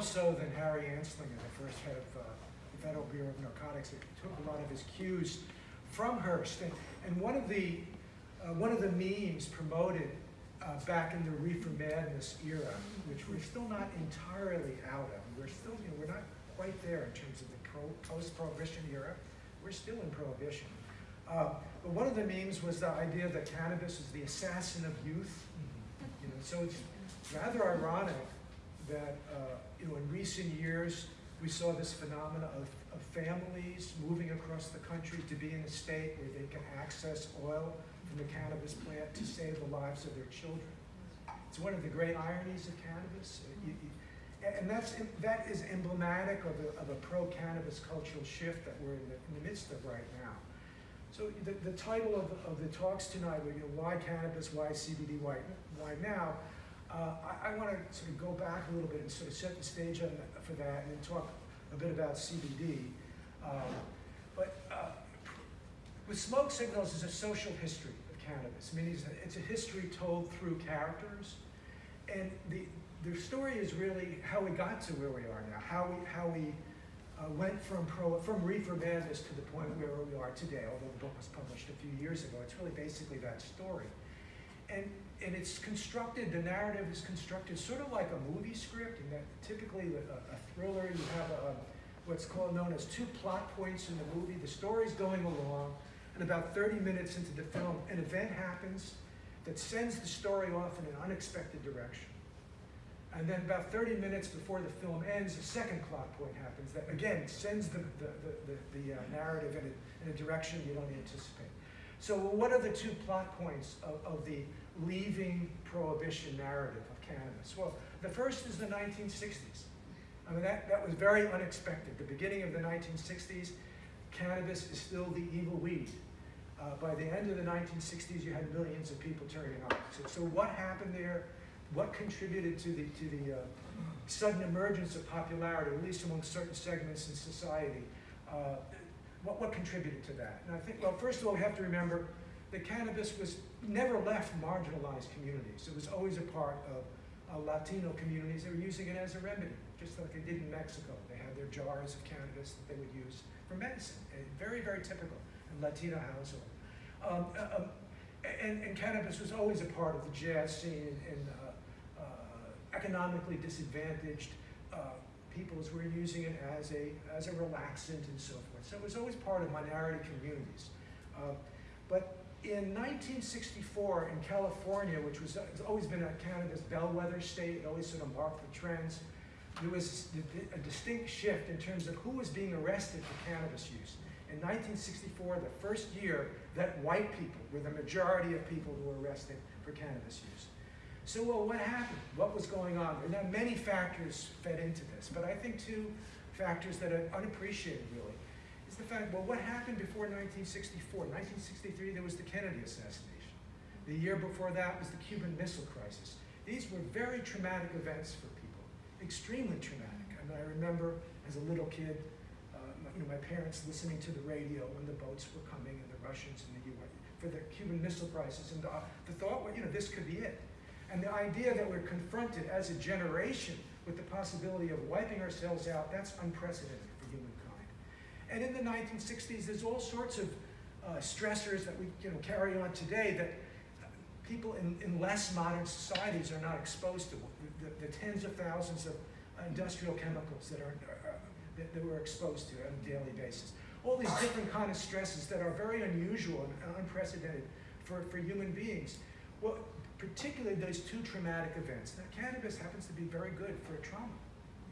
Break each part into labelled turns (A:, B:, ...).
A: more so than Harry Anslinger, the first head of uh, the Federal Bureau of Narcotics. It took a lot of his cues from Hearst. And, and one of the uh, one of the memes promoted uh, back in the reefer madness era, which we're still not entirely out of. We're still, you know, we're not quite there in terms of the pro, post-prohibition era. We're still in prohibition. Uh, but one of the memes was the idea that cannabis is the assassin of youth. You know, so it's rather ironic that uh, you know in recent years we saw this phenomena of, of families moving across the country to be in a state where they can access oil from the cannabis plant to save the lives of their children. It's one of the great ironies of cannabis. Uh, you, you, and that's, that is emblematic of a, of a pro-cannabis cultural shift that we're in the, in the midst of right now. So the, the title of, of the talks tonight were, you know, why cannabis, why CBD, why, why now? Uh, I, I want to sort of go back a little bit and sort of set the stage on, for that and then talk a bit about CBD. Um, but uh, with smoke signals is a social history of cannabis. I mean, it's a, it's a history told through characters. And the, the story is really how we got to where we are now, how we, how we uh, went from, pro, from reefer madness to the point where we are today, although the book was published a few years ago. It's really basically that story. And, and it's constructed, the narrative is constructed sort of like a movie script, in that typically a, a thriller, you have a, what's called known as two plot points in the movie. The story's going along, and about 30 minutes into the film, an event happens that sends the story off in an unexpected direction. And then about 30 minutes before the film ends, a second plot point happens that, again, sends the, the, the, the uh, narrative in a, in a direction you don't anticipate. So what are the two plot points of, of the leaving prohibition narrative of cannabis? Well, the first is the 1960s. I mean, that, that was very unexpected. The beginning of the 1960s, cannabis is still the evil weed. Uh, by the end of the 1960s, you had millions of people turning on. So, so what happened there? what contributed to the, to the uh, sudden emergence of popularity, at least among certain segments in society? Uh, what, what contributed to that? And I think, well, first of all, we have to remember that cannabis was never left marginalized communities. It was always a part of uh, Latino communities that were using it as a remedy, just like they did in Mexico. They had their jars of cannabis that they would use for medicine. And very, very typical in Latino household. Um, uh, um, and, and, cannabis was always a part of the jazz scene in, in uh, economically disadvantaged uh, peoples were using it as a, as a relaxant and so forth. So it was always part of minority communities. Uh, but in 1964 in California, which was uh, has always been a cannabis bellwether state, it always sort of marked the trends, there was a distinct shift in terms of who was being arrested for cannabis use. In 1964, the first year that white people were the majority of people who were arrested for cannabis use. So, well, what happened? What was going on? There are many factors fed into this, but I think two factors that are unappreciated, really, the fact, well, what happened before 1964? 1963, there was the Kennedy assassination. The year before that was the Cuban Missile Crisis. These were very traumatic events for people, extremely traumatic. I mean, I remember as a little kid, uh, you know, my parents listening to the radio when the boats were coming and the Russians and the U.S. for the Cuban Missile Crisis, and the, the thought, well, you know, this could be it. And the idea that we're confronted as a generation with the possibility of wiping ourselves out, that's unprecedented. And in the 1960s, there's all sorts of uh, stressors that we you know, carry on today that people in, in less modern societies are not exposed to. The, the tens of thousands of industrial chemicals that, are, uh, that, that we're exposed to on a daily basis. All these different kind of stresses that are very unusual and unprecedented for, for human beings. Well, particularly those two traumatic events. Now, cannabis happens to be very good for trauma.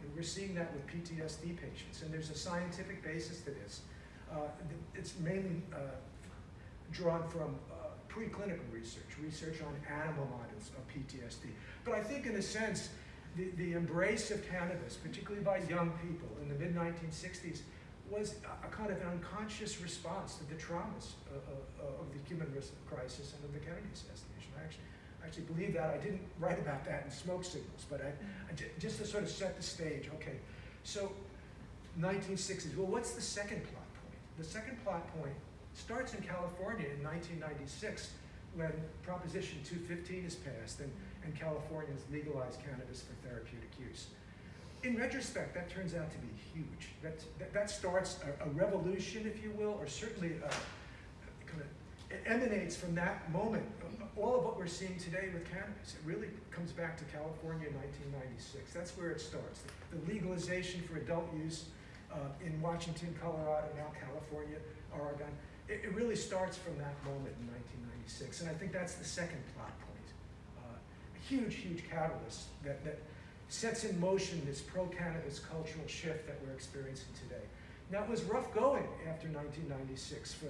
A: And we're seeing that with PTSD patients, and there's a scientific basis to this. Uh, it's mainly uh, drawn from uh, preclinical research, research on animal models of PTSD. But I think in a sense, the, the embrace of cannabis, particularly by young people in the mid-1960s, was a, kind of an unconscious response to the traumas of, of, of the Cuban crisis and of the Kennedy assassination. Actually, actually believe that. I didn't write about that in Smoke Signals, but I, just to sort of set the stage. Okay, so 1960s. Well, what's the second plot point? The second plot point starts in California in 1996 when Proposition 215 is passed and, and California has legalized cannabis for therapeutic use. in retrospect, that turns out to be huge. That, that, that starts a, a revolution, if you will, or certainly a, kind of it emanates from that moment. All of what we're seeing today with cannabis, it really comes back to California in 1996. That's where it starts. The legalization for adult use uh, in Washington, Colorado, now California, Oregon. It, it, really starts from that moment in 1996. And I think that's the second plot point. Uh, a huge, huge catalyst that, that sets in motion this pro-cannabis cultural shift that we're experiencing today. Now, it was rough going after 1996 for,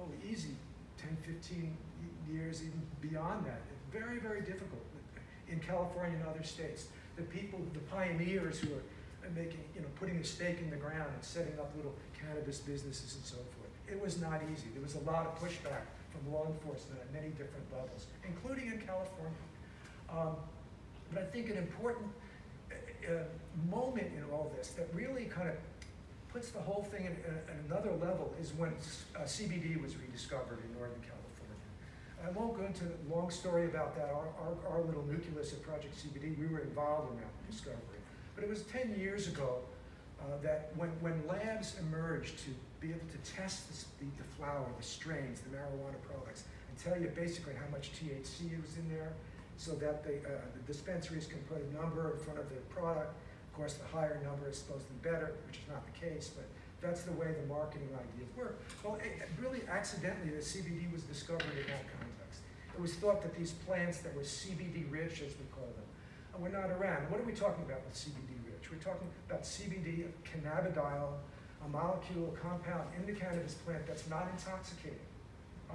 A: oh, easy, 10, 15 years, even beyond that. Very, very difficult in California and other states. The people, the pioneers who are making, you know, putting a stake in the ground and setting up little cannabis businesses and so forth. It was not easy. There was a lot of pushback from law enforcement at many different levels, including in California. Um, but I think an important uh, uh moment in all this that really kind of puts the whole thing at, another level is when uh, CBD was rediscovered in Northern California. I won't go into a long story about that. Our, our, our, little nucleus at Project CBD, we were involved in that discovery. But it was 10 years ago uh, that when, when labs emerged to be able to test the, the, flower, the strains, the marijuana products, and tell you basically how much THC was in there, so that they, uh, the dispensaries can put a number in front of their product. Of course, the higher number is supposed to be better, which is not the case, but that's the way the marketing ideas work. Well, it, really accidentally, the CBD was discovered in that context. It was thought that these plants that were CBD rich, as we call them, were not around. What are we talking about with CBD rich? We're talking about CBD, cannabidiol, a molecule, a compound in the cannabis plant that's not intoxicating,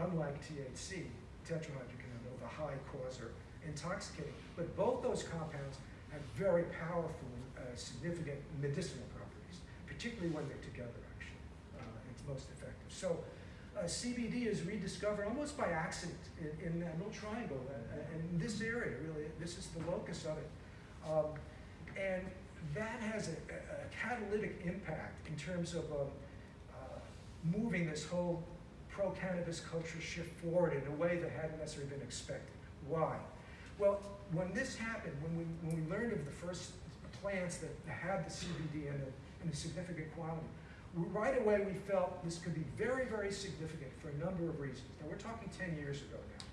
A: unlike THC, tetrahydrocannabinol, the high causer, intoxicating. But both those compounds have very powerful, uh, significant medicinal properties, particularly when they're together, actually. Uh, it's most effective. So uh, CBD is rediscovered almost by accident in, in that little triangle, uh, in this area, really. This is the locus of it. Um, and that has a, a, catalytic impact in terms of um, uh, moving this whole pro-cannabis culture shift forward in a way that hadn't necessarily been expected. Why? Well, when this happened, when we, when we learned of the first plants that had the CBD in, a, in a significant quantity, right away we felt this could be very, very significant for a number of reasons. Now we're talking 10 years ago now.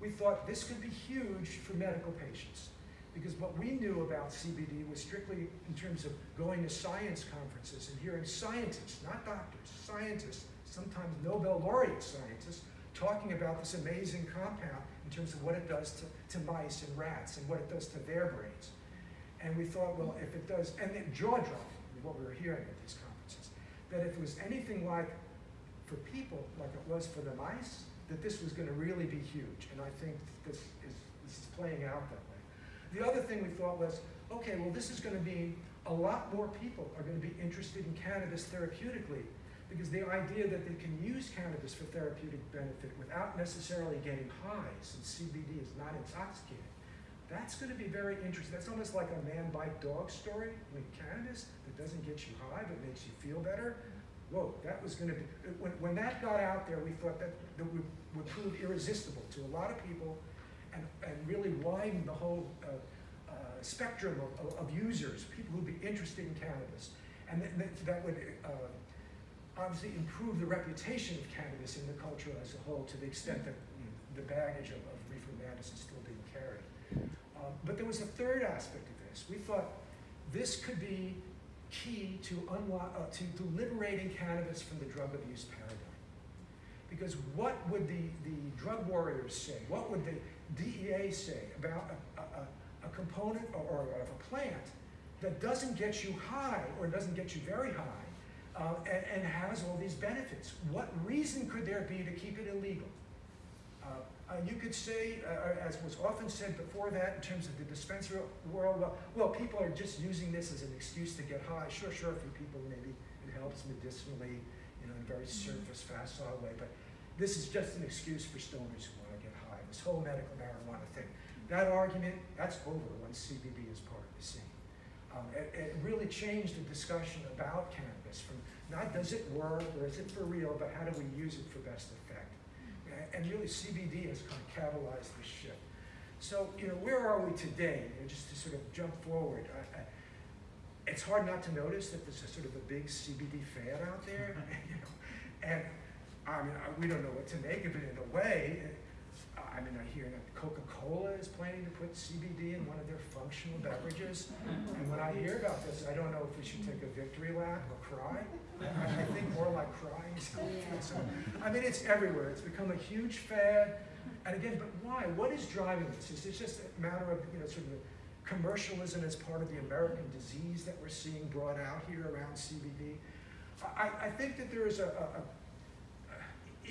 A: We thought this could be huge for medical patients because what we knew about CBD was strictly in terms of going to science conferences and hearing scientists, not doctors, scientists, sometimes Nobel laureate scientists, talking about this amazing compound in terms of what it does to, to mice and rats and what it does to their brains. And we thought, well, if it does, and jaw-dropping, what we were hearing at these conferences, that if it was anything like for people, like it was for the mice, that this was going to really be huge. And I think this is, this is playing out that way. The other thing we thought was, okay, well, this is going to be a lot more people are going to be interested in cannabis therapeutically because the idea that they can use cannabis for therapeutic benefit without necessarily getting high, since CBD is not intoxicating, that's going to be very interesting. That's almost like a man bite dog story with cannabis that doesn't get you high but makes you feel better. Whoa, that was going to be, when, when that got out there, we thought that, that would, would prove irresistible to a lot of people and, and really widen the whole uh, uh, spectrum of, of, users, people who'd be interested in cannabis. And that, that, that would uh, obviously improve the reputation of cannabis in the culture as a whole to the extent that you know, the baggage of, of reefer madness still being carried. Um, but there was a third aspect of this. We thought this could be key to, unlock, uh, to, to liberating cannabis from the drug abuse paradigm. Because what would the, the drug warriors say? What would the DEA say about a, a, a component or, or, a plant that doesn't get you high or doesn't get you very high uh, and, and, has all these benefits? What reason could there be to keep it illegal? Uh, you could say, uh, uh, as was often said before that in terms of the dispensary world, well, well, people are just using this as an excuse to get high. Sure, sure, for people maybe it helps medicinally, you know, in a very mm-hmm. surface, facile way, but this is just an excuse for stoners who want to get high, this whole medical marijuana thing. That argument, that's over once CBD is part of the scene. Um, it, it really changed the discussion about cannabis from not does it work or is it for real, but how do we use it for best effect and really CBD has kind of catalyzed this shift. So, you know, where are we today? You know, just to sort of jump forward. I, I, it's hard not to notice that there's a sort of a big CBD fad out there, you know, and I mean, I- we don't know what to make of it in a way. I mean, I hear that Coca-Cola is planning to put CBD in one of their functional beverages. And when I hear about this, I don't know if we should take a victory lap or cry. I think more like crying. So, I mean, it's everywhere. It's become a huge fad. And again, but why? What is driving this? Is it just a matter of, you know, sort of commercialism as part of the American disease that we're seeing brought out here around CBD? I, I think that there is a, a, a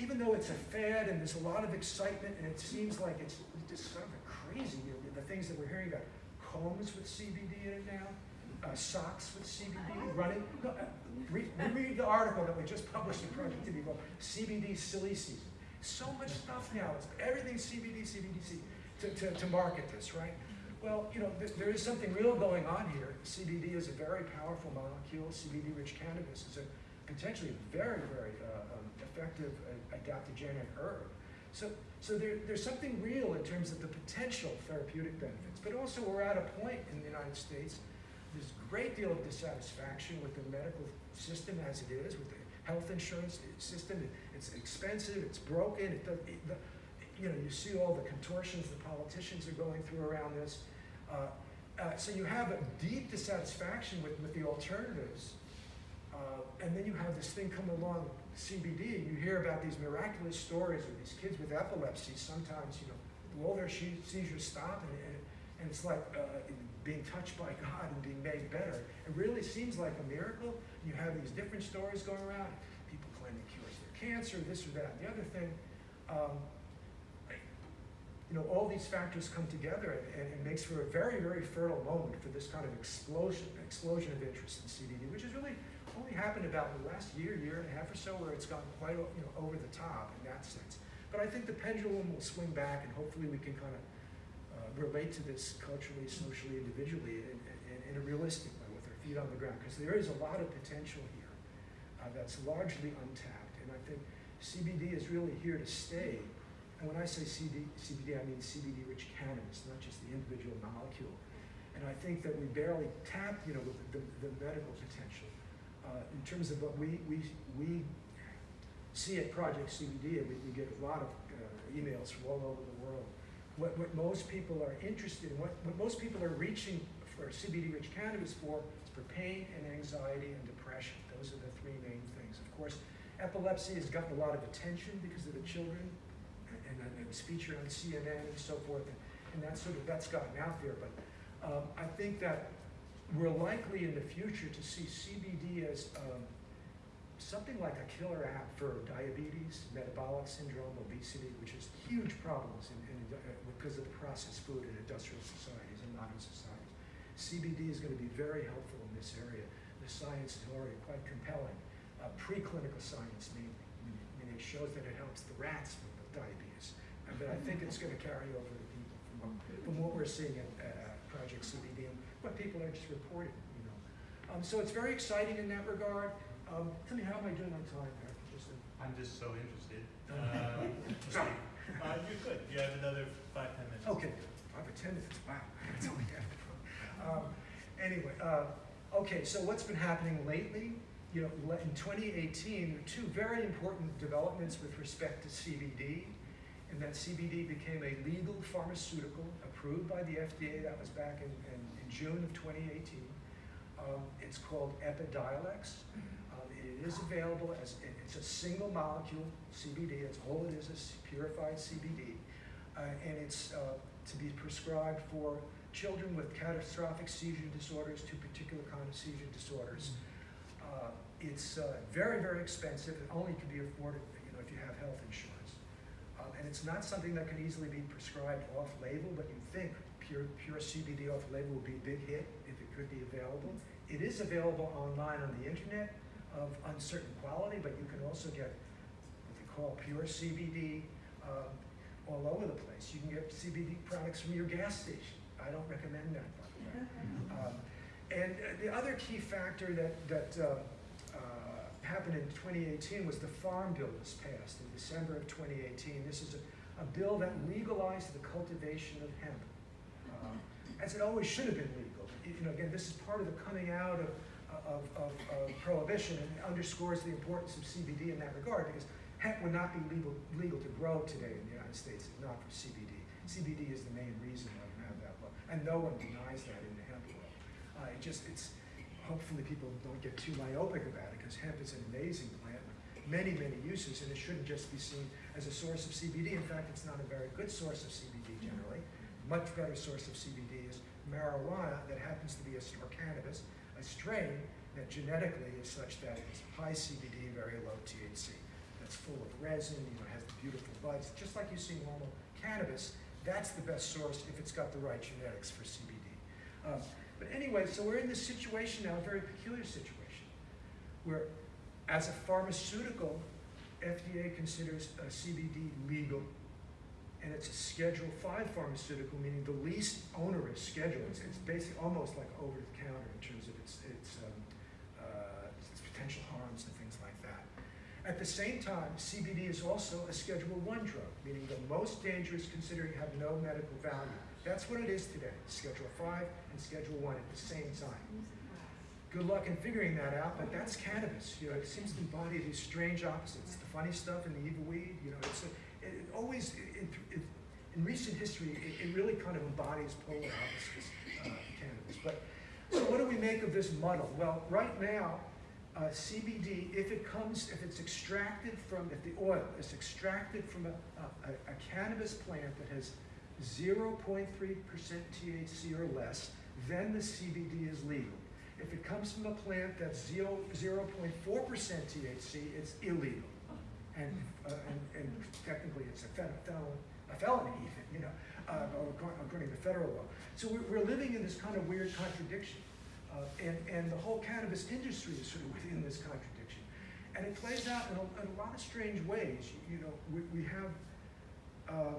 A: even though it's a fad and there's a lot of excitement and it seems like it's just sort of crazy, know, the things that we're hearing about, combs with CBD in it now, uh, socks with CBD, running, no, uh, read, read the article that we just published in Project CBD called CBD Silly Season. So much stuff now, it's everything CBD, CBD, CBD to, to, to market this, right? Well, you know, there, there is something real going on here. CBD is a very powerful molecule. CBD-rich cannabis is a potentially very, very uh, um, effective uh, adaptogenic herb. So, so there, there's something real in terms of the potential therapeutic benefits, but also we're at a point in the United States, there's a great deal of dissatisfaction with the medical system as it is, with the health insurance system. It's expensive, it's broken, it does, the, you know, you see all the contortions the politicians are going through around this. Uh, uh, so you have a deep dissatisfaction with, with the alternatives, uh, and then you have this thing come along, CBD, you hear about these miraculous stories of these kids with epilepsy, sometimes, you know, all their seizures stop, and, and, and it's like uh, being touched by God and being made better. It really seems like a miracle. You have these different stories going around, people claiming cures their cancer, this or that, the other thing. Um, you know, all these factors come together and, and it makes for a very, very fertile moment for this kind of explosion, explosion of interest in CBD, which has really only happened about the last year, year and a half or so, where it's gotten quite, you know, over the top in that sense. But I think the pendulum will swing back and hopefully we can kind of relate to this culturally, socially, individually in, in, in a realistic way with our feet on the ground, because there is a lot of potential here uh, that's largely untapped. And I think CBD is really here to stay. And when I say CD, CBD, I mean CBD-rich cannabis, not just the individual molecule. And I think that we barely tap, you know, the, the, the medical potential. Uh, in terms of what we, we, we see at Project CBD, and we, we get a lot of uh, emails from all over the world. What, what most people are interested in, what, what most people are reaching for CBD-rich cannabis for is for pain and anxiety and depression. Those are the three main things. Of course, epilepsy has gotten a lot of attention because of the children, and, and, it's featured on CNN and so forth, and, and that's sort of, that's gotten out there. But um, I think that we're likely in the future to see CBD as um, something like a killer app for diabetes, metabolic syndrome, obesity, which is huge problems in, in, uh, because of the processed food in industrial societies and modern societies. CBD is going to be very helpful in this area. The science is already quite compelling, uh, preclinical science mainly. I mean, it shows that it helps the rats with diabetes. Uh, but I think it's going to carry over to people from what, from what we're seeing at Project CBD and what people are just reporting, you know. Um, so it's very exciting in that regard. Um, tell me, how am I doing on time, Eric? Just a-
B: I'm just so interested. Uh, uh, you're good. You have another five, ten minutes.
A: Okay, five or ten minutes, wow. That's all we have. Um, Anyway, uh, okay, so what's been happening lately? You know, le- in 2018, two very important developments with respect to CBD, and that CBD became a legal pharmaceutical approved by the FDA, that was back in, in, in June of 2018. Um, it's called Epidiolex. It is available as, it- it's a single molecule CBD, that's all it is, is purified CBD. Uh, and it's uh, to be prescribed for children with catastrophic seizure disorders, to particular kind of seizure disorders. Uh, it's uh, very, very expensive. It only can be afforded, you know, if you have health insurance. Um, and it's not something that can easily be prescribed off-label, but you think pure, pure CBD off-label would be a big hit if it could be available. It is available online on the internet of uncertain quality, but you can also get what they call pure CBD um, all over the place. You can get CBD products from your gas station. I don't recommend that, by the way. Um, and uh, the other key factor that, that uh, uh, happened in 2018 was the Farm Bill was passed in December of 2018. This is a, a bill that legalized the cultivation of hemp. Uh, as it always should have been legal. You you know, again, this is part of the coming out of, of, of, of prohibition and underscores the importance of CBD in that regard because hemp would not be legal, legal to grow today in the United States if not for CBD. CBD is the main reason why you have that law, and no one denies that in the hemp world. Uh, it just, it's, hopefully people don't get too myopic about it because hemp is an amazing plant with many, many uses and it shouldn't just be seen as a source of CBD. In fact, it's not a very good source of CBD generally. Much better source of CBD is marijuana that happens to be a, or cannabis, a strain that genetically is such that it's high CBD, very low THC. That's full of resin, you know, has the beautiful buds, just like you see normal cannabis. That's the best source if it's got the right genetics for CBD. Um, but anyway, so we're in this situation now, a very peculiar situation, where as a pharmaceutical, FDA considers CBD legal, and it's a Schedule Five pharmaceutical, meaning the least onerous schedule. It's, it's basically almost like over the counter in terms of its, its, um, uh, its potential harms and things like that. At the same time, CBD is also a Schedule One drug, meaning the most dangerous considering have no medical value. That's what it is today, Schedule Five and Schedule One at the same time. Good luck in figuring that out, but that's cannabis. You know, it seems to embody these strange opposites, the funny stuff and the evil weed. You know, it's a, it always it, it, in recent history it, really kind of embodies polar opposites, uh, cannabis. But so what do we make of this muddle? Well, right now, uh, CBD, if it comes, if it's extracted from, if the oil is extracted from a, a, a cannabis plant that has 0.3% THC or less, then the CBD is legal. If it comes from a plant that's 0, 0.4% THC, it's illegal. And, uh, and, and technically it's a, fel- a felony even, you know, uh, according, to federal law. So we're, living in this kind of weird contradiction. Uh, and, and the whole cannabis industry is sort of within this contradiction. And it plays out in a, in a lot of strange ways. You, you know, we, we have, um,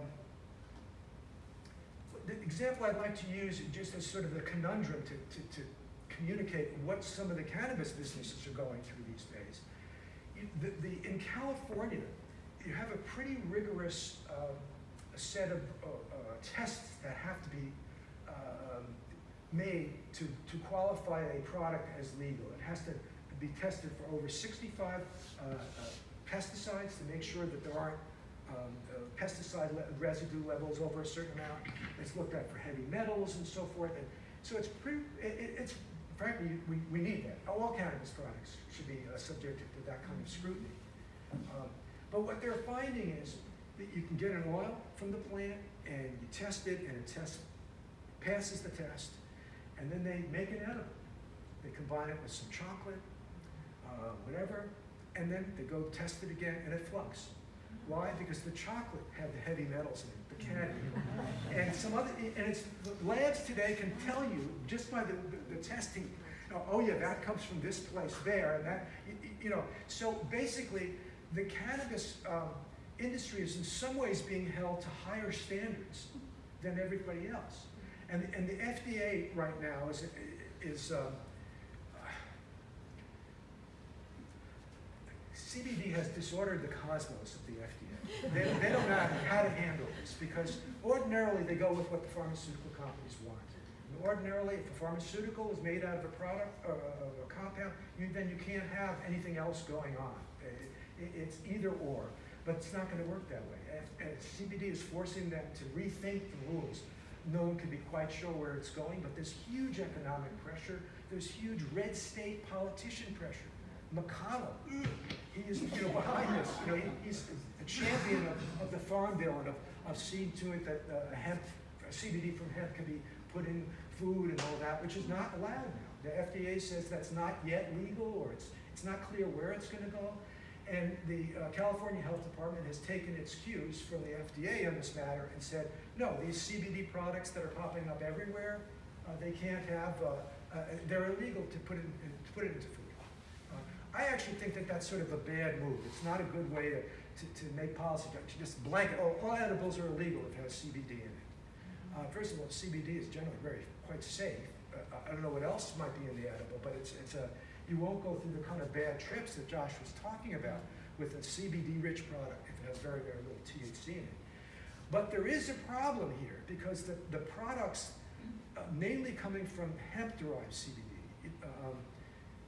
A: the example I'd like to use just as sort of a conundrum to, to, to communicate what some of the cannabis businesses are going through these days. The, the, in California, you have a pretty rigorous um, set of uh, uh, tests that have to be um, made to, to qualify a product as legal. It has to be tested for over 65 uh, uh, pesticides to make sure that there aren't um, uh, pesticide le- residue levels over a certain amount. It's looked at for heavy metals and so forth. And so it's pretty, it- it's, frankly, we, we need that. All cannabis products should be uh, subjected to that kind of scrutiny. Um, But what they're finding is that you can get an oil from the plant and you test it and it tests, passes the test, and then they make an edible. They combine it with some chocolate, uh, whatever, and then they go test it again and it flunks. Why? Because the chocolate had the heavy metals in it, and some other, and it's, labs today can tell you, just by the, the, the testing, oh, yeah, that comes from this place there, and that, you know, so basically, the cannabis, um, industry is in some ways being held to higher standards than everybody else. And, and the FDA right now is, is, um, CBD has disordered the cosmos of the FDA. They, they don't know how to handle this because ordinarily they go with what the pharmaceutical companies want. And ordinarily, if a pharmaceutical is made out of a product, uh, of a compound, you, then you can't have anything else going on. It- it- it's either or, but it's not going to work that way. CBD is forcing them to rethink the rules. No one can be quite sure where it's going, but there's huge economic pressure. There's huge red state politician pressure. McConnell, he is you know, behind this. You know, he, he's a champion of, of the Farm Bill and of, of seeing to it that uh, hemp, CBD from hemp can be put in food and all that, which is not allowed now. The FDA says that's not yet legal, or it's, it's not clear where it's gonna go. And the uh, California Health Department has taken its cues from the FDA on this matter and said, no, these CBD products that are popping up everywhere, uh, they can't have, uh, uh, they're illegal to put in- to put it into food. I actually think that that's sort of a bad move. It's not a good way to, to, to make policy, to just blanket, oh, all edibles are illegal if it has CBD in it. Uh, first of all, CBD is generally very, quite safe. Uh, I- don't know what else might be in the edible, but it's, it's a, you won't go through the kind of bad trips that Josh was talking about with a CBD-rich product if it has very, very little THC in it. But there is a problem here because the, the products uh, mainly coming from hemp-derived CBD. It, um,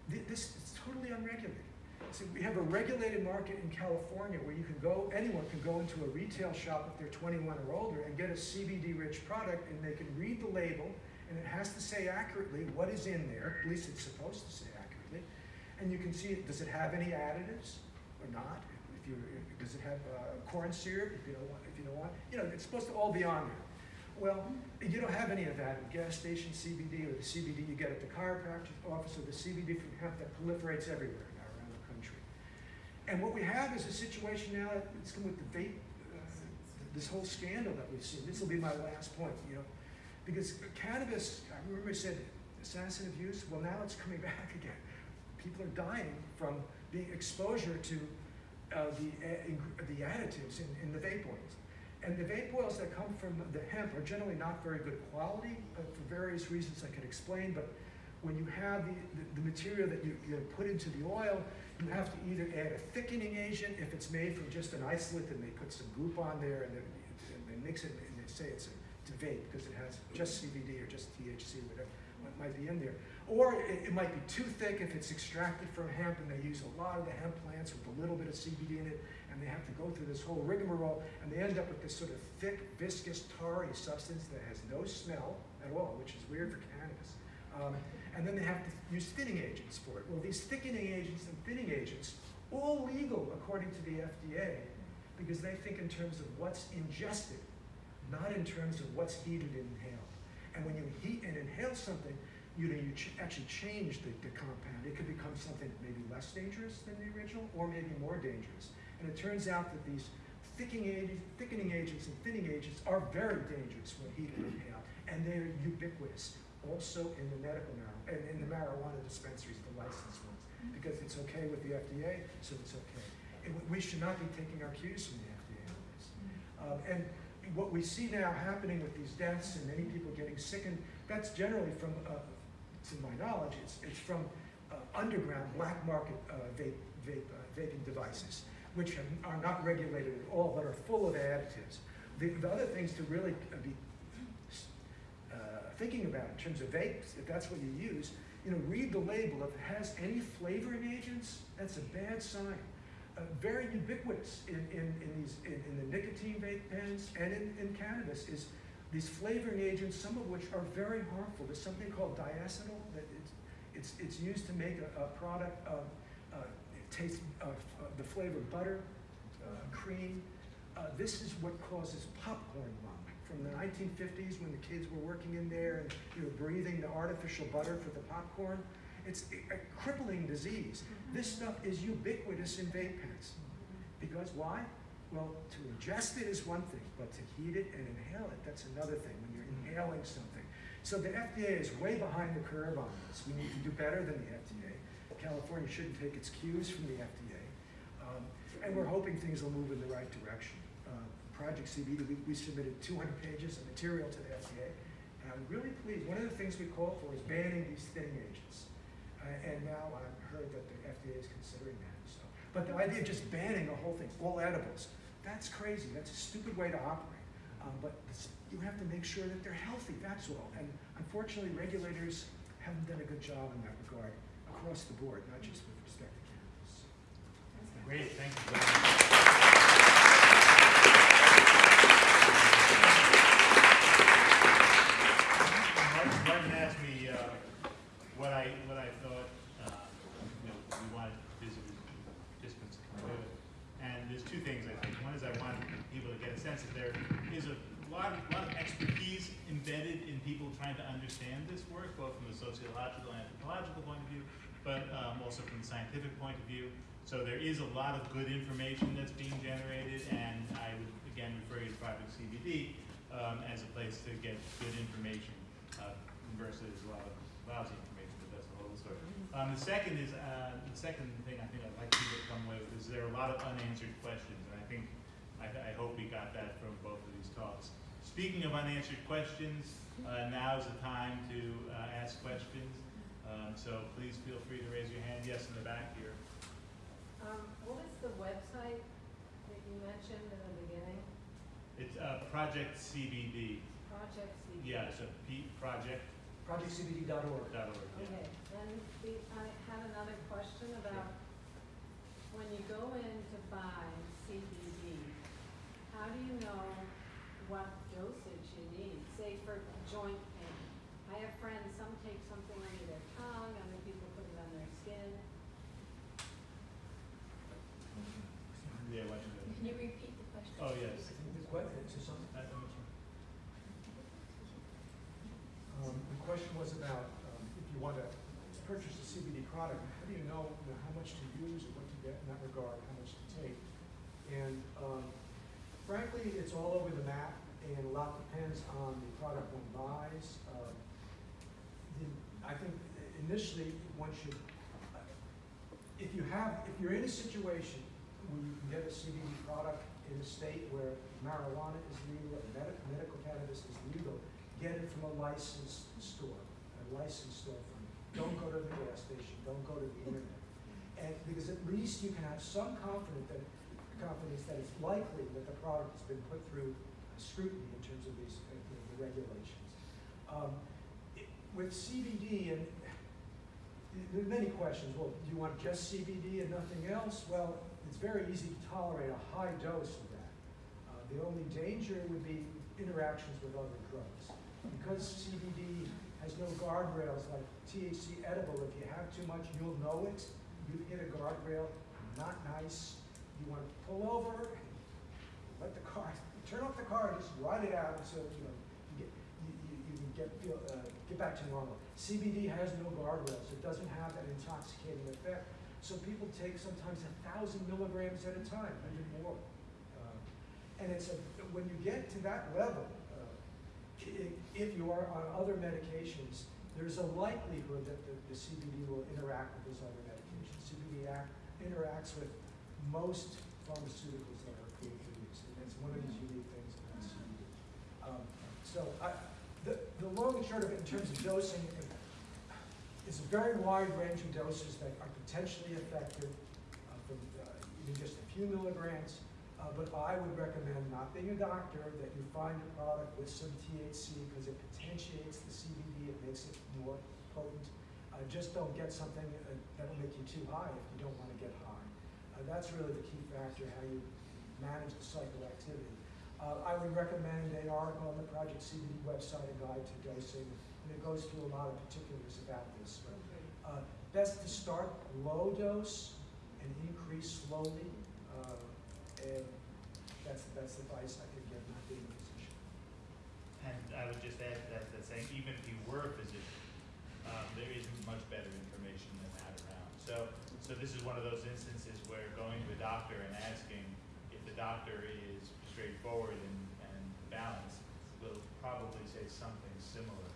A: This is totally unregulated. So we have a regulated market in California where you can go, anyone can go into a retail shop if they're twenty-one or older and get a CBD-rich product and they can read the label and it has to say accurately what is in there, at least it's supposed to say accurately. And you can see, does it have any additives or not? If you, does it have uh, corn syrup, if you don't want, if you don't want, you know, it's supposed to all be on there. Well, you don't have any of that in gas station CBD or the CBD you get at the chiropractor's office or the CBD from hemp that proliferates everywhere now around the country. And what we have is a situation now, that's come with the vape, uh, this whole scandal that we've seen. This will be my last point, you know, because cannabis, I remember I said assassin of use, well, now it's coming back again. People are dying from being exposure to uh, the, ing- the additives in, in the vape oils. And the vape oils that come from the hemp are generally not very good quality for various reasons I could explain, but when you have the, the, the material that you, you put into the oil, you have to either add a thickening agent if it's made from just an isolate and they put some goop on there and and they mix it and they say it's a, it's a vape because it has just CBD or just THC, might be in there. Or it, it might be too thick if it's extracted from hemp and they use a lot of the hemp plants with a little bit of CBD in it and they have to go through this whole rigmarole and they end up with this sort of thick, viscous, tarry substance that has no smell at all, which is weird for cannabis. Um, and then they have to use thinning agents for it. Well, these thickening agents and thinning agents, all legal according to the FDA, because they think in terms of what's ingested, not in terms of what's heated and inhaled. And when you heat and inhale something, you know, you ch- actually change the, the compound. It could become something maybe less dangerous than the original, or maybe more dangerous. And it turns out that these thickening agents, thickening agents and thinning agents are very dangerous when heated and inhaled, and they're ubiquitous. Also in the medical marijuana, and in the marijuana dispensaries, the licensed ones, because it's okay with the FDA, so it's okay. We should not be taking our cues from the FDA on this. Um, and what we see now happening with these deaths and many people getting sick, and that's generally from, uh, to my knowledge, it's, it's from uh, underground black market uh, vape, vape, uh, vaping devices, which are not regulated at all, but are full of additives. The, the other things to really uh, be uh, thinking about in terms of vapes, if that's what you use, you know, read the label. If it has any flavoring agents, that's a bad sign. Uh, very ubiquitous in, in, in these in, in the nicotine vape pens and in, in cannabis is these flavoring agents, some of which are very harmful. There's something called diacetyl that it's, it's, it's used to make a, a product of uh, of uh, the flavor of butter, uh, cream. Uh, this is what causes popcorn lung. From the 1950s, when the kids were working in there and you were breathing the artificial butter for the popcorn, it's a, a crippling disease. This stuff is ubiquitous in vape pens. Because why? Well, to ingest it is one thing, but to heat it and inhale it, that's another thing when you're inhaling something. So the FDA is way behind the curve on this. We need to do better than the FDA. California shouldn't take its cues from the FDA. Um, and we're hoping things will move in the right direction. Uh, Project CBD, we, we submitted 200 pages of material to the FDA. And I'm really pleased. One of the things we call for is banning these thinning agents. Uh, and now I've heard that the FDA is considering that. So, but the idea of just banning the whole thing, all edibles, that's crazy. That's a stupid way to operate. Um, but you have to make sure that they're healthy. That's all. And unfortunately, regulators haven't done a good job in that regard across the board, not just with respect to cannabis.
B: Great, thank you. Glenn. Martin, Martin asked me, uh, what I, what I thought, uh, you know, we wanted visitors, participants to come to it. And there's two things, I think. One is I want people to get a sense that there is a lot, of- lot of expertise embedded in people trying to understand this work, both from the sociological and anthropological point of view, but um, also from the scientific point of view. So there is a lot of good information that's being generated, and I would again refer you to Project CBD um, as a place to get good information uh, versus a lot of lousy information, but that's a whole story. Um, the second is, uh, the second thing I think I'd like people to come with is there are a lot of unanswered questions, and I think, I, I hope we got that from both of these talks. Speaking of unanswered questions, uh, now's the time to uh, ask questions. Um, so please feel free to raise your hand. Yes, in the back here.
C: Um, what is the website that you mentioned in the beginning?
B: It's uh, Project CBD.
C: Project CBD.
B: Yeah, so P, project
A: projectcbd.org.
B: org, yeah.
C: Okay, then the, I had another question about when you go in to buy CBD, how do you know what dosage you need? Say for joint pain. I have friends, some take something under their tongue, other people put it on their skin.
B: Yeah, what
D: Can you repeat the question?
B: Oh, yes.
A: The que- is there something?
B: Uh, um,
A: Um, the question was about, um, if you want to purchase a CBD product, how do you know, you know, how much to use or what to get in that regard, how much to take? And, um, frankly, it's all over the map, and a lot depends on the product one buys. Uh, the, I think initially, one should, if you have, if you're in a situation where you can get a CBD product in a state where marijuana is legal, and medical, medical cannabis is legal, get it from a licensed store, a licensed storefront. Don't go to the gas station, don't go to the internet. And because at least you can have some confidence that, confidence that it's likely that the product has been put through scrutiny in terms of these, uh, the the regulations. Um, it- With CBD, and there are many questions, well, do you want just CBD and nothing else? Well, it's very easy to tolerate a high dose of that. Uh, The only danger would be interactions with other drugs. Because CBD has no guardrails like THC edible, if you have too much, you'll know it. You hit a guardrail, not nice. You want to pull over, let the car, turn off the car, just ride it out so you know, you get, you, you can get, feel, uh, get back to normal. CBD has no guardrails, it doesn't have that intoxicating effect. So people take sometimes a thousand milligrams at a time, even more. Uh, And it's a, when you get to that level, uh, if you are on other medications, there's a likelihood that the, the CBD will interact with those other medications. CBD act, interacts with most pharmaceuticals that are for use, and it's one of these unique things about CBD. Um, So I, the, the long and short of it in terms of dosing, it's a very wide range of doses that are potentially effective, uh, from uh, even just a few milligrams. Uh, But I would recommend, not being a doctor, that you find a product with some THC because it potentiates the CBD, it makes it more potent. Uh, Just don't get something uh, that'll make you too high if you don't want to get high. Uh, That's really the key factor, how you manage the psychoactivity. Uh, I would recommend an article on the Project CBD website, a guide to dosing, and it goes through a lot of particulars about this. But, uh, Best to start low dose and increase slowly, uh, and that's the best advice I could give, not being a physician.
B: And I would just add to that, that saying even if you were a physician, um, there isn't much better information than that around. So, so this is one of those instances where going to a doctor and asking if the doctor is straightforward and, and balanced, will probably say something similar,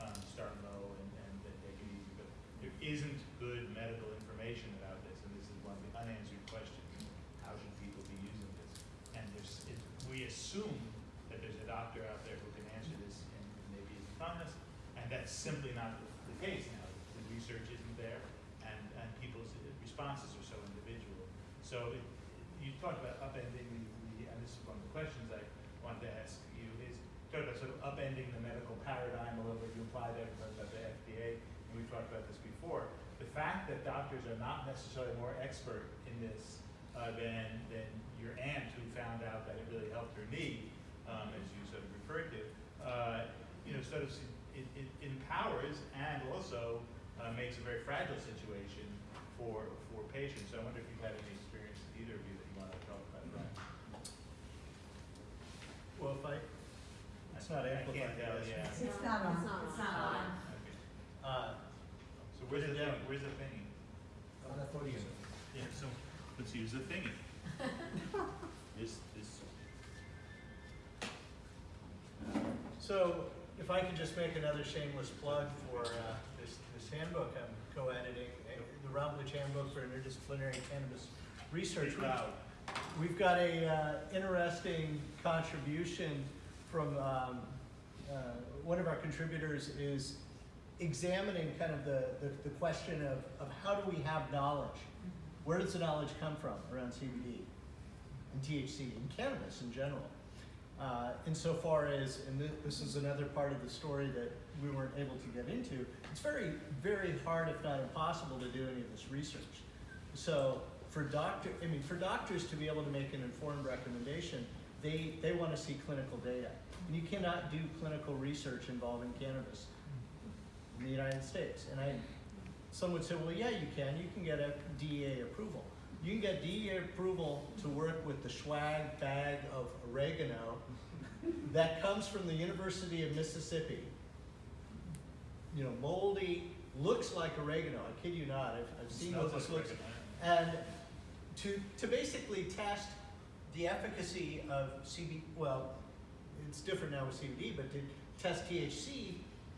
B: um, start low and, and then take it easy. But there isn't good medical information about this, and this is one of the unanswered questions. How should people be using this? And there's, it, we assume that there's a doctor out there who can answer this and maybe is honest, and that's simply not the the case now. The research isn't there, and, and people's responses are so individual. So it, you talked about upending the, and this is one of the questions I wanted to ask you, is talk about sort of upending the medical paradigm a little bit. You implied that, about the FDA, and we've talked about this before. The fact that doctors are not necessarily more expert in this uh, than, than your aunt who found out that it really helped her knee, um, as you sort of referred to, uh, you know, sort of, it, it empowers and also uh, makes a very fragile situation for, for patients. So I wonder if you've had any experience, with either of you, that you want to talk about that.
E: Well, if I, it's not
B: I
E: amplified.
B: can't tell,
E: yes.
B: yeah.
C: It's
F: It's
C: not-
F: not on,
C: it's not on.
B: Okay.
E: Uh,
B: So where's the
E: Yeah.
B: thing, where's the thingy?
E: on that podium.
B: Yeah, so let's use the thingy. This, this.
E: So if I could just make another shameless plug for uh, this, this handbook I'm co-editing, the Routledge Handbook for Interdisciplinary Cannabis Research.
B: Speak.
E: We've got a uh, interesting contribution from, um, uh, one of our contributors is examining kind of the, the, the question of, of how do we have knowledge? Where does the knowledge come from around CBD and THC and cannabis in general? Uh, insofar as, and thi- this is another part of the story that we weren't able to get into, it's very, very hard, if not impossible, to do any of this research. So for doctor, I mean, for doctors to be able to make an informed recommendation, they, they want to see clinical data. And you cannot do clinical research involving cannabis in the United States. And I, some would say, well, yeah, you can. You can get a DEA approval. You can get DEA approval to work with the swag bag of oregano that comes from the University of Mississippi. You know, moldy, looks like oregano. I kid you not. I've, I've seen what this
B: like
E: looks.
B: oregano.
E: And to, to basically test the efficacy of CB, well, it's different now with CBD, but to test THC,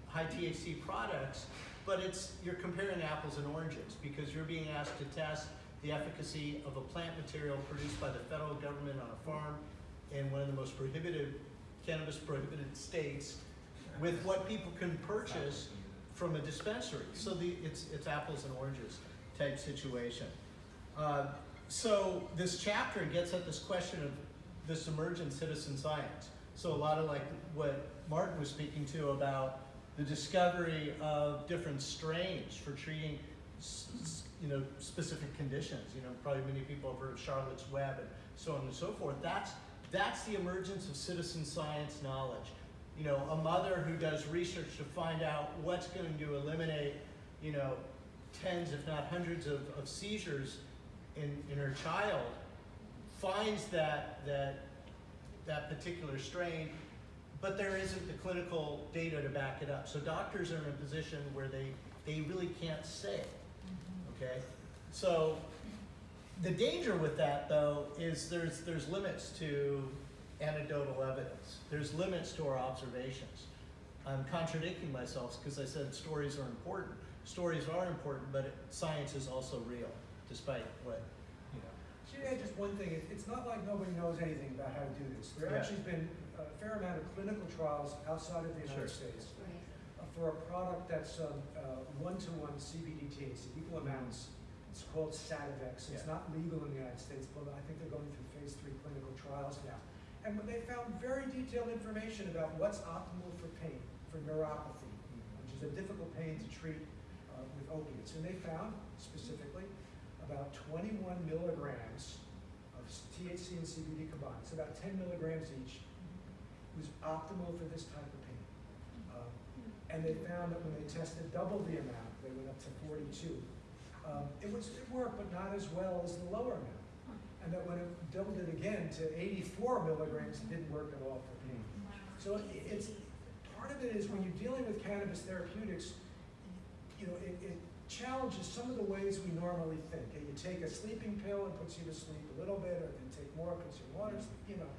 E: high THC products, but it's, you're comparing apples and oranges because you're being asked to test the efficacy of a plant material produced by the federal government on a farm in one of the most prohibited, cannabis prohibited states with what people can purchase from a dispensary. So the, it's, it's apples and oranges type situation. Uh, so this chapter gets at this question of this emergent citizen science. So a lot of like what Martin was speaking to about the discovery of different strains for treating, you know, specific conditions. You know, probably many people have heard of Charlotte's Web and so on and so forth. That's that's the emergence of citizen science knowledge. You know, a mother who does research to find out what's going to eliminate, you know, tens if not hundreds of, of seizures in, in her child finds that that that particular strain, but there isn't the clinical data to back it up. So doctors are in a position where they they really can't say. Okay, so the danger with that though is there's there's limits to anecdotal evidence. There's limits to our observations. I'm contradicting myself because I said stories are important. Stories are important, but it, science is also real, despite what you know.
A: Should add just one thing? It's not like nobody knows anything about how to do this. There
E: Yeah.
A: actually been a fair amount of clinical trials outside of the United
E: Sure.
A: States for a product that's um, uh, one-to-one CBD THC, equal amounts. It's called Sativex. It's
E: Yeah.
A: not legal in the United States, but I think they're going through phase three clinical trials now. And they found very detailed information about what's optimal for pain, for neuropathy, which is a difficult pain to treat uh, with opiates. And they found specifically about 21 milligrams of THC and CBD combined, it's about 10 milligrams each, was optimal for this type of pain. And they found that when they tested double the amount, they went up to 42. Um, It was, it worked, but not as well as the lower amount. And that when it doubled it again to 84 milligrams, it didn't work at all for pain. So it's, part of it is when you're dealing with cannabis therapeutics, you know, it, it challenges some of the ways we normally think. And you take a sleeping pill, it puts you to sleep a little bit, or you take more, it puts you in water, you know.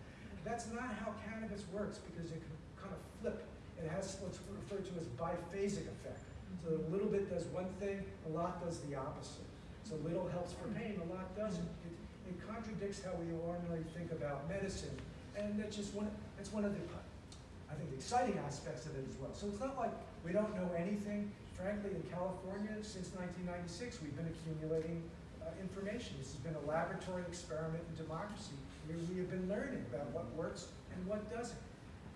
A: That's not how cannabis works because it can kind of flip. It has what's referred to as biphasic effect. So a little bit does one thing, a lot does the opposite. So little helps for pain, a lot doesn't. It, it contradicts how we normally think about medicine. And that's just one, that's one of the, I think, the exciting aspects of it as well. So it's not like we don't know anything. Frankly, in California, since 1996, we've been accumulating uh, information. This has been a laboratory experiment in democracy where we have been learning about what works and what doesn't.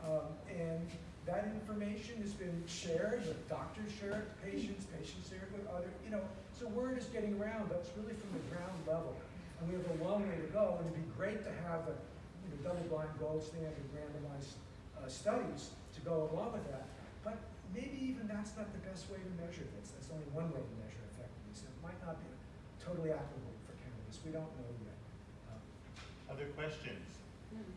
A: Um, and that information has been shared, with doctors share it, patients, patients share it with other, you know, so word is getting around, but it's really from the ground level. And we have a long way to go, and it'd be great to have a, you know, double-blind gold standard randomized uh, studies to go along with that. But maybe even that's not the best way to measure this. That's only one way to measure effectiveness. It might not be totally applicable for cannabis. We don't know yet. Um,
B: Other questions?
C: Hmm.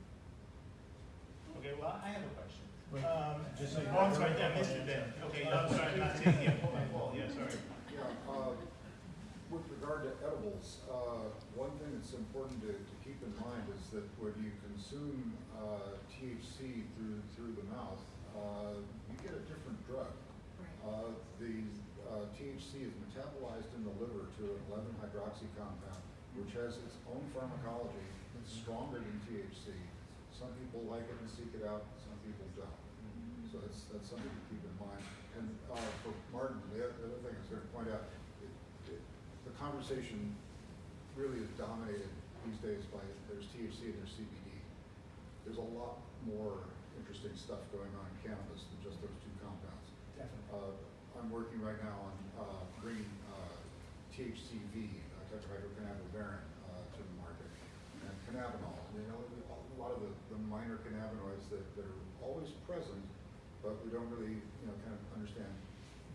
B: Okay, well, I have a question.
E: Wait,
B: Um,
E: just so you
B: oh, I'm
E: know-
B: sorry, I missed it then. Okay, no, I'm sorry, I'm not seeing you. My fault, yeah, sorry.
D: Yeah, uh, with regard to edibles, uh, one thing that's important to, to keep in mind is that when you consume, uh, THC through, through the mouth, uh, you get a different drug. Uh, the, uh, THC is metabolized in the liver to an eleven hydroxy compound, which has its own pharmacology, it's stronger than THC. Some people like it and seek it out, some people don't. So that's, that's something to keep in mind. And, uh, for Martin, the other, thing I was gonna point out, it, it, the conversation really is dominated these days by, there's THC and there's CBD. there's a lot more interesting stuff going on in cannabis than just those two compounds.
A: Definitely.
D: Uh, I'm working right now on uh, bringing uh, THCV, uh, tetrahydrocannabivarin, uh, to the market, and cannabinol. You know, a lot of the, the minor cannabinoids that, that are always present, but we don't really, you know, kind of understand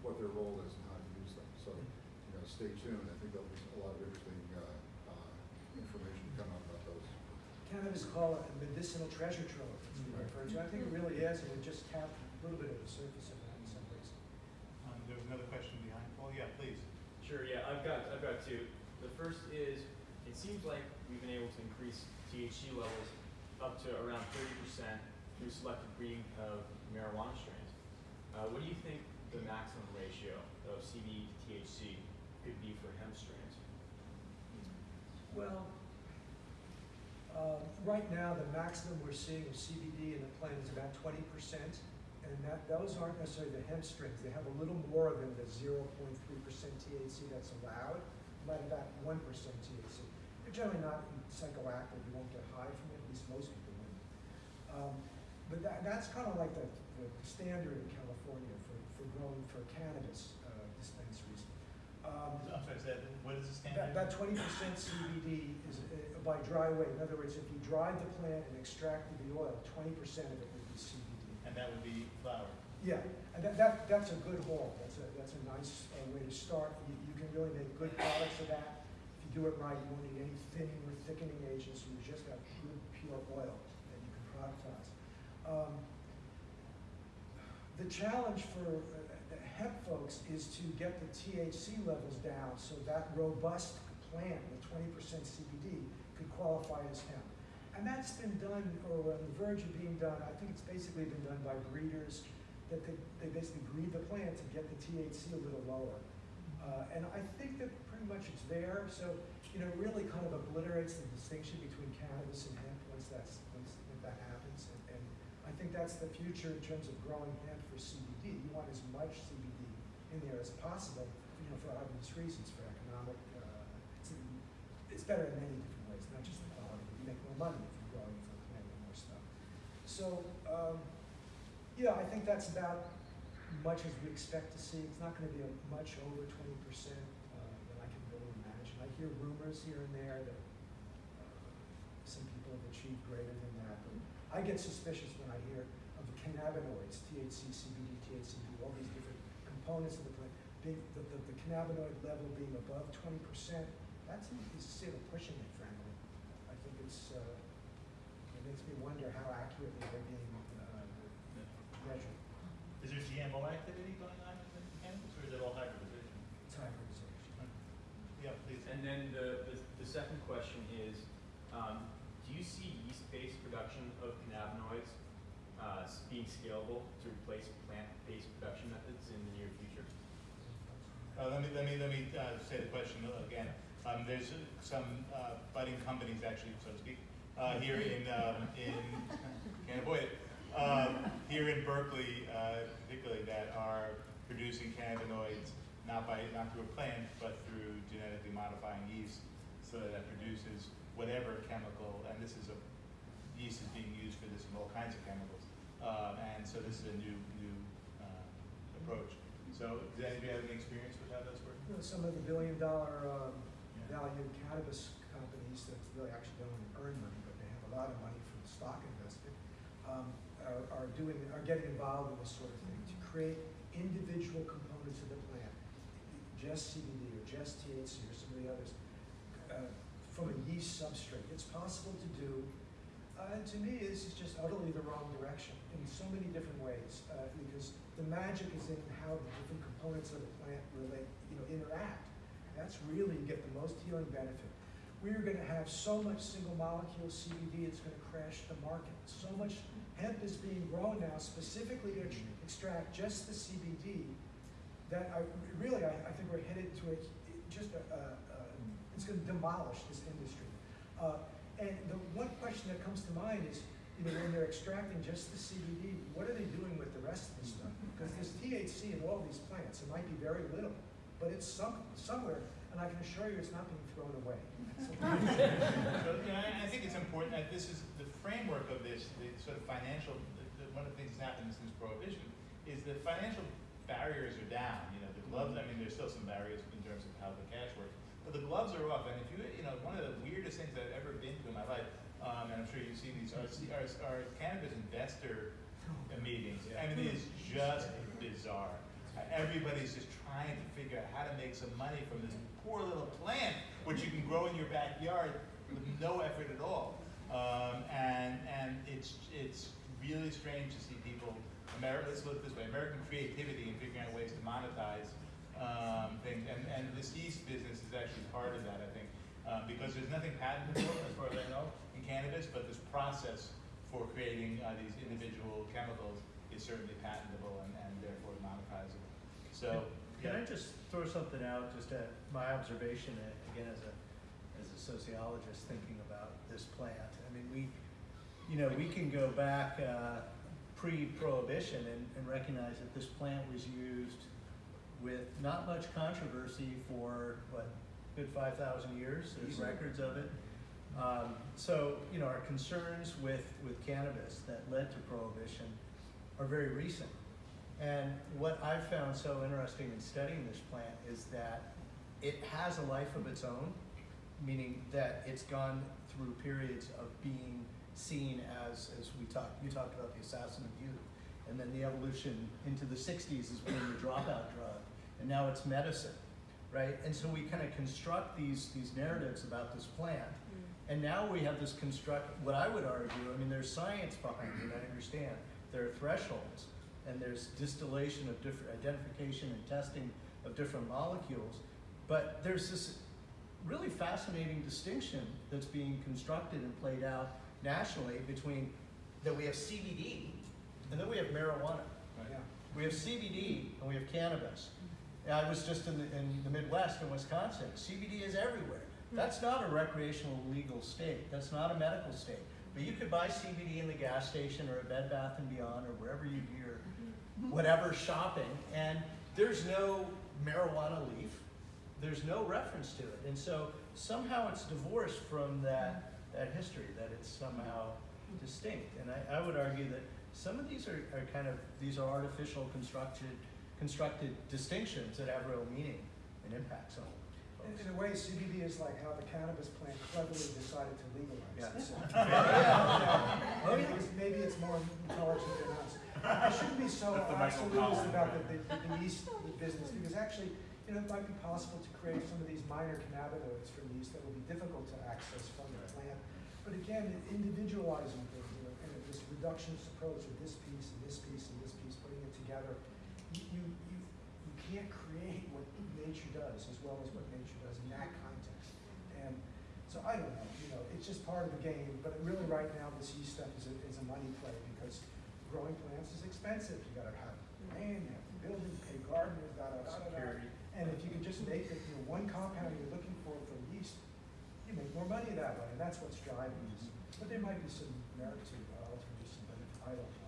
D: what their role is and how to use them. So, you know, stay tuned. I think there'll be a lot of interesting uh, uh, information come out about those.
A: Cannabis call it a medicinal treasure trove, it's been
B: Right.
A: referred to. I think it really is, and we just tapped a little bit of the surface of that in some ways.
B: Um, there was another question behind, Paul, yeah, please.
F: Sure, yeah, I've got, I've got two. The first is, it seems like we've been able to increase THC levels up to around thirty percent through selective breeding of marijuana strains. Uh, what do you think the maximum ratio of CBD to THC could be for hemp strains?
A: Well, um, right now, the maximum we're seeing of CBD in the plant is about twenty percent. And that, those aren't necessarily the hemp strains. They have a little more the zero point three percent THC that's allowed, but about one percent THC. They're generally not psychoactive. You won't get high from it, at least most people wouldn't. Um, but that, that's kind of like the, the standard in California for, for growing for cannabis uh, dispensaries. Um,
B: I'm sorry, is that, what is the standard?
A: that twenty percent CBD is uh, by dry weight. In other words, if you dried the plant and extracted the oil, twenty percent of it would be CBD.
B: And that would be flower.
A: Yeah, and that, that, that's a good haul. That's a, that's a nice uh, way to start. You, you can really make good products of that. If you do it right, you won't need any thinning or thickening agents. You just got good, pure oil that you can productize. Um, the challenge for uh, hemp folks is to get the THC levels down so that robust plant with twenty percent CBD could qualify as hemp. And that's been done, or on the verge of being done, I think it's basically been done by breeders, that they, they basically breed the plant to get the THC a little lower. Uh, and I think that pretty much it's there, so, you know, it really kind of obliterates the distinction between cannabis and hemp once that's, once that happens. And, and I think that's the future in terms of growing hemp for CBD. You want as much CBD in there as possible, you know, for obvious reasons, for economic, uh, it's, it's better in many different ways, not just the quality, you make more money if you're growing for planting more stuff. So, um, yeah, I think that's about much as we expect to see. It's not gonna be a much over twenty percent, uh, that I can really imagine. I hear rumors here and there that, uh, some people have achieved greater than that, I get suspicious when I hear of the cannabinoids, THC, CBD, THCV, all these different components of the plant, being, the, the, the cannabinoid level being above twenty percent, that's, is sort of pushing it, frankly. I think it's, uh, it makes me wonder how accurately they're being, uh, measured.
B: Is there GMO activity going on in the cannabis, or is it all hybridization?
A: It's hybridization.
B: Yeah, please.
F: And then the, the, the second question is, um, do you see yeast-based production of cannabinoids, uh, being scalable to replace plant-based production methods in the near future?
B: Uh, let me, let me, let me, uh, say the question again. Um, there's some, uh, budding companies actually, so to speak, uh, here in, um, in, can't avoid it. Um, here in Berkeley, uh, particularly that are producing cannabinoids, not by, not through a plant, but through genetically modifying yeast, so that it produces whatever chemical, and this is a, yeast is being used for this in all kinds of chemicals. Uh, and so this is a new, new, uh, approach. So, does anybody have any experience with how?
A: You know, some of the billion dollar, um,
B: Yeah.
A: value cannabis companies that really actually don't earn money, but they have a lot of money from stock invested, um, are, are doing, are getting involved in this sort of thing to create individual components of the plant, just CBD or just THC or some of the others, uh, from a yeast substrate. It's possible to do, uh, and to me, this is just utterly the wrong direction in so many different ways, uh, because the magic is in how the different components of the plant relate, you know, interact. That's really, you get the most healing benefit. We are gonna have so much single molecule CBD, it's gonna crash the market. So much hemp is being grown now specifically to ex- extract just the CBD, that I, really, I, I think we're headed to a, just a, a, a, it's gonna demolish this industry. Uh, and the one question that comes to mind is, you know, when they're extracting just the CBD, what are they doing with the rest of the stuff? Because there's THC in all these plants, it might be very little, but it's some, somewhere. and I can assure you it's not being thrown away.
B: So, you know, and I think it's important that this is, the framework of this, the sort of financial, the, the, one of the things that's happened since prohibition is the financial barriers are down, you know, the gloves, I mean, there's still some barriers in terms of how the cash works, but the gloves are off, and if you, you know, one of the weirdest things I've ever been to in my life, um, and I'm sure you've seen these, are, are, are cannabis investor meetings, I mean, it is just bizarre. Everybody's just trying to figure out how to make some money from this poor little plant, which you can grow in your backyard with no effort at all. Um, and, and it's, it's really strange to see people, America, let's look this way, American creativity in figuring out ways to monetize, um, things. And, and this yeast business is actually part of that, I think. Um, because there's nothing patentable, as far as I know, in cannabis, but this process for creating, uh, these individual chemicals is certainly patentable and, and therefore monetizable. So,
E: Can I just throw something out, just at my observation, uh, again, as a, as a sociologist thinking about this plant? I mean, we, you know, we can go back, uh, pre-prohibition and, and recognize that this plant was used with not much controversy for, what, good five thousand years, there's
D: Easily.
E: records of it. Um, so, you know, our concerns with, with cannabis that led to prohibition are very recent. And what I've found so interesting in studying this plant is that it has a life of its own, meaning that it's gone through periods of being seen as, as we talked, you talked about the assassin of youth, and then the evolution into the sixties as being the dropout drug, and now it's medicine, right? And so we kind of construct these, these narratives about this plant, mm. and now we have this construct, what I would argue, I mean, there's science behind it, I understand. There are thresholds, and there's distillation of different, identification and testing of different molecules. But there's this really fascinating distinction that's being constructed and played out nationally between, that we have CBD, and then we have marijuana.
A: Yeah.
E: We have CBD and we have cannabis. I was just in the, in the Midwest in Wisconsin. CBD is everywhere. Hmm. That's not a recreational legal state. That's not a medical state. But you could buy CBD in the gas station or a Bed Bath and Beyond or wherever you do your mm-hmm. whatever shopping, and there's no marijuana leaf. There's no reference to it. And so somehow it's divorced from that, that history, that it's somehow distinct. And I, I would argue that some of these are, are kind of, these are artificial constructed, constructed distinctions that have real meaning and impact. So,
A: In, in a way, CBD is like how the cannabis plant cleverly decided to legalize
E: Yeah.
A: it. So-
E: Yeah.
A: Maybe
E: yeah.
A: it's- Maybe it's more intelligent than us. I shouldn't be so
B: That's
A: absolutist about the, the, the yeast the business, because actually, you know, it might be possible to create some of these minor cannabinoids from yeast that will be difficult to access from the plant. But again, individualizing things, you know, kind of this reductionist approach of this piece and this piece and this piece, putting it together, you, you, you, you can't create what nature does as well as what nature does in that context. And so I don't know, you know, it's just part of the game, but really right now, this yeast stuff is a, is a money play because growing plants is expensive. You gotta have land, you have to build it, pay gardeners, da, da, da, da. And if you can just make it, you know, one compound you're looking for for yeast, you make more money that way, and that's what's driving this. But there might be some merit to uh, some, but I don't.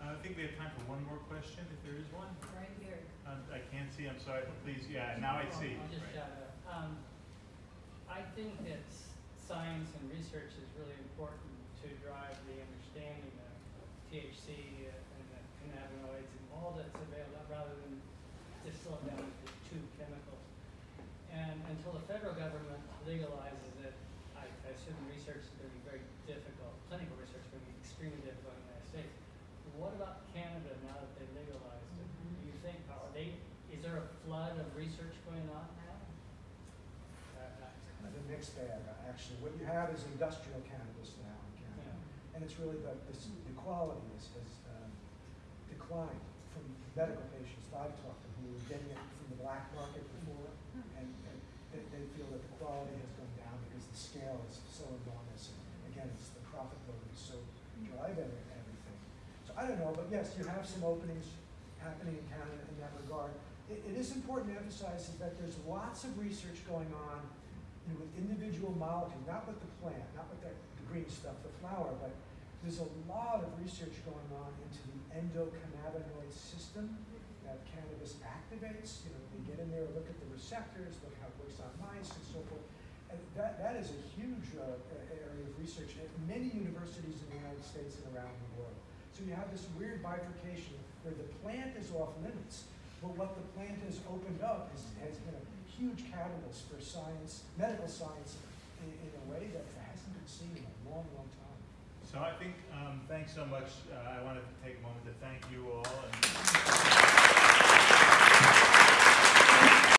B: I think we have time for one more question, if there is one.
C: Right here.
B: Um, I can't see, I'm sorry, but please, yeah, now I see.
G: I'll just
B: Right.
G: shout out. Um, I think that science and research is really important to drive the understanding of THC and the cannabinoids and all that's available, rather than distill it down to two chemicals. And until the federal government legalizes it, I, I assume research is gonna be very difficult, clinical research is gonna be extremely difficult in the United States. What about Canada now that they legalized it? Do you think, are they, is there a flood of research going on now? Uh,
A: Kind of a mixed bag, actually. What you have is industrial cannabis now in Canada.
G: Yeah.
A: And it's really the, the, the quality has, has um, declined from medical patients that I've talked to who were getting it from the black market before. And, and they, they feel that the quality has gone down because the scale is so enormous. And again, it's the profit motive is so drive everything. So I don't know, but yes, you have some openings happening in Canada in that regard. It, it is important to emphasize is that there's lots of research going on you know, with individual molecules, not with the plant, not with the, green stuff, the flower, but there's a lot of research going on into the endocannabinoid system. that cannabis activates, you know, they get in there, look at the receptors, look how it works on mice and so forth. And that, that is a huge uh, area of research at many universities in the United States and around the world. So you have this weird bifurcation where the plant is off limits, but what the plant has opened up is, has been a huge catalyst for science, medical science, in, in a way that hasn't been seen in a long, long time.
B: So I think, um, thanks so much. Uh, I wanted to take a moment to thank you all